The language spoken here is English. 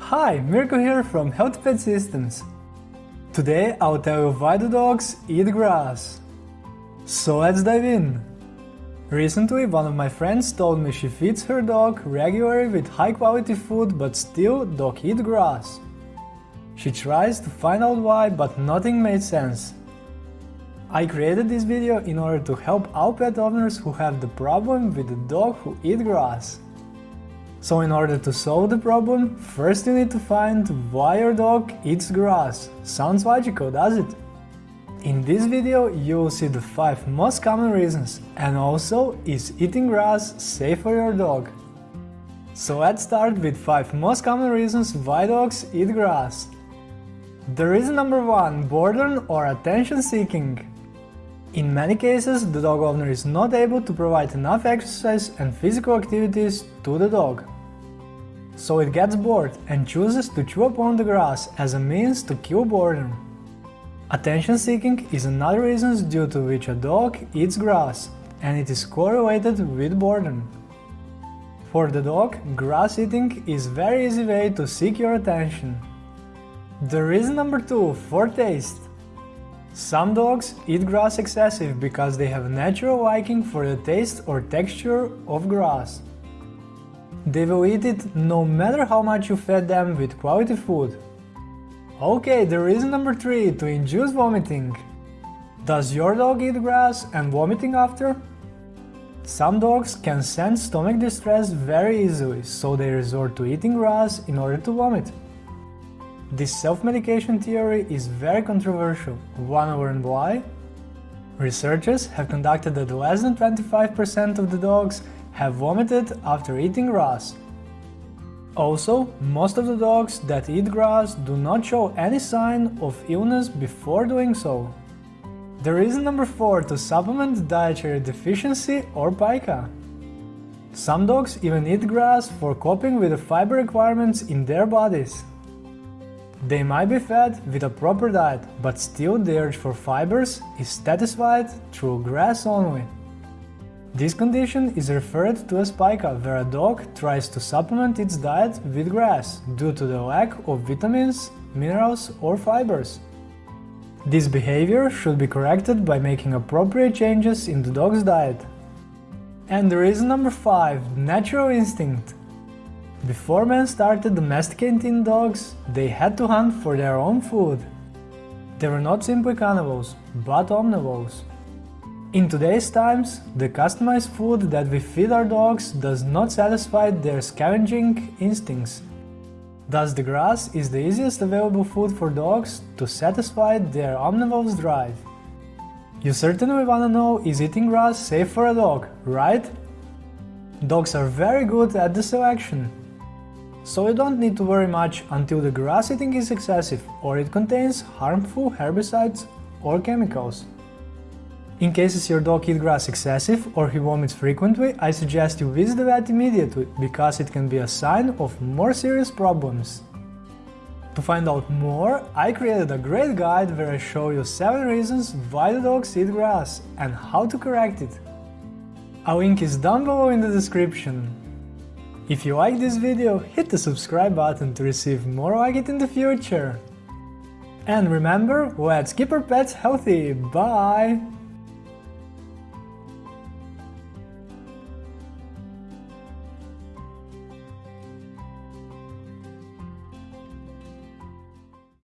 Hi, Mirko here from Healthy Pet Systems. Today I'll tell you why the dogs eat grass. So let's dive in. Recently one of my friends told me she feeds her dog regularly with high quality food but still dog eat grass. She tries to find out why but nothing made sense. I created this video in order to help all pet owners who have the problem with the dog who eat grass. So in order to solve the problem, first you need to find why your dog eats grass. Sounds logical, does it? In this video you will see the 5 most common reasons and also is eating grass safe for your dog. So let's start with 5 most common reasons why dogs eat grass. The reason number 1 boredom or attention seeking. In many cases, the dog owner is not able to provide enough exercise and physical activities to the dog. So it gets bored and chooses to chew upon the grass as a means to kill boredom. Attention seeking is another reason due to which a dog eats grass, and it is correlated with boredom. For the dog, grass eating is very easy way to seek your attention. The reason number 2 for taste. Some dogs eat grass excessive because they have a natural liking for the taste or texture of grass. They will eat it no matter how much you fed them with quality food. Okay, the reason number 3 to induce vomiting. Does your dog eat grass and vomiting after? Some dogs can sense stomach distress very easily, so they resort to eating grass in order to vomit. This self-medication theory is very controversial. Wanna learn why? Researchers have conducted that less than 25% of the dogs have vomited after eating grass. Also, most of the dogs that eat grass do not show any sign of illness before doing so. The reason number 4 to supplement dietary deficiency or pica. Some dogs even eat grass for coping with the fiber requirements in their bodies. They might be fed with a proper diet, but still the urge for fibers is satisfied through grass only. This condition is referred to as pica, where a dog tries to supplement its diet with grass due to the lack of vitamins, minerals or fibers. This behavior should be corrected by making appropriate changes in the dog's diet. And the reason number 5. Natural instinct before men started domesticating dogs, they had to hunt for their own food. They were not simply cannibals, but omnivores. In today's times, the customized food that we feed our dogs does not satisfy their scavenging instincts. Thus the grass is the easiest available food for dogs to satisfy their omnivore's drive. You certainly wanna know is eating grass safe for a dog, right? Dogs are very good at the selection, so you don't need to worry much until the grass eating is excessive or it contains harmful herbicides or chemicals. In cases your dog eats grass excessive or he vomits frequently, I suggest you visit the vet immediately, because it can be a sign of more serious problems. To find out more, I created a great guide where I show you 7 reasons why the dogs eat grass and how to correct it. A link is down below in the description. If you like this video, hit the subscribe button to receive more like it in the future. And remember, let's keep our pets healthy, bye!